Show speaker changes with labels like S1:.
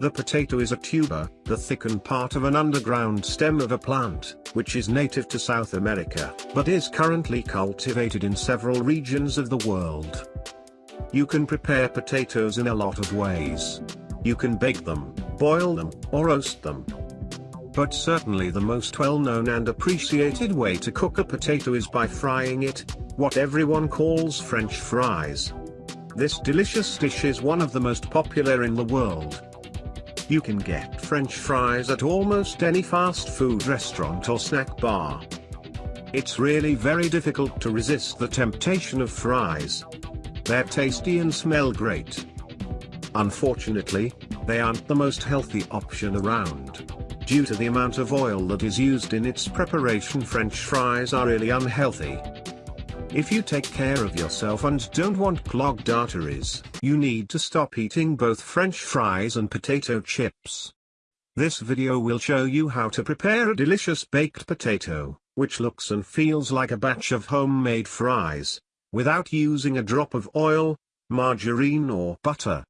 S1: The potato is a tuber, the thickened part of an underground stem of a plant, which is native to South America, but is currently cultivated in several regions of the world. You can prepare potatoes in a lot of ways. You can bake them, boil them, or roast them. But certainly the most well-known and appreciated way to cook a potato is by frying it, what everyone calls French fries. This delicious dish is one of the most popular in the world. You can get French fries at almost any fast food restaurant or snack bar. It's really very difficult to resist the temptation of fries. They're tasty and smell great. Unfortunately, they aren't the most healthy option around. Due to the amount of oil that is used in its preparation French fries are really unhealthy. If you take care of yourself and don't want clogged arteries, you need to stop eating both french fries and potato chips. This video will show you how to prepare a delicious baked potato, which looks and feels like a batch of homemade fries, without using a drop of oil, margarine or butter.